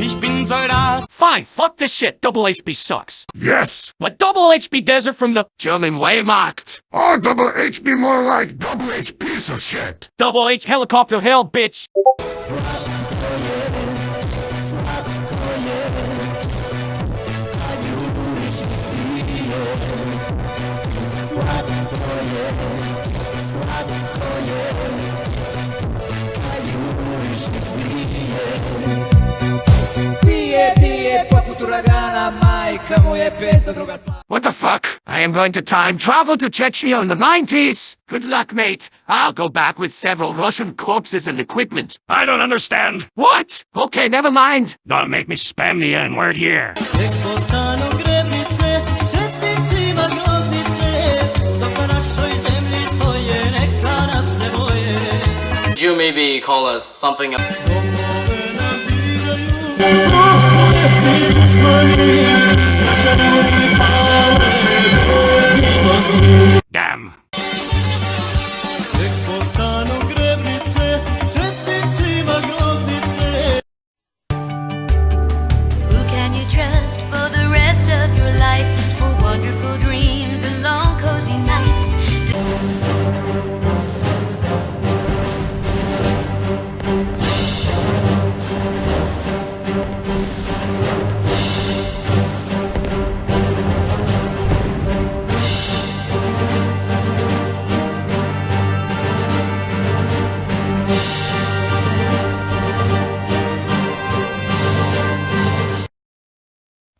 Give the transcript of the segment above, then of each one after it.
Ich bin Soldat. Fine, fuck this shit. Double HB sucks. Yes! But double HB Desert from the German Wehrmacht. Or oh, double H be more like double H piece of shit. Double H helicopter hell, bitch. What the fuck? I am going to time travel to Chechnya in the 90s. Good luck, mate. I'll go back with several Russian corpses and equipment. I don't understand. What? Okay, never mind. Don't make me spam the N-word here. Tek postanu grebnice, četnicima grobnice Dok na našoj zemlji stoje, neka nas se boje Could you maybe call us something else? Domove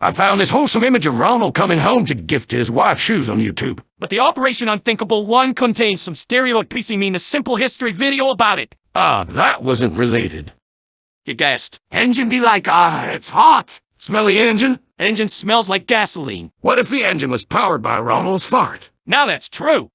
I found this wholesome image of Ronald coming home to gift his wife shoes on YouTube. But the Operation Unthinkable 1 contains some stereo piecing mean a simple history video about it. Ah, that wasn't related. You guessed. Engine be like, ah, it's hot. Smelly engine? Engine smells like gasoline. What if the engine was powered by Ronald's fart? Now that's true.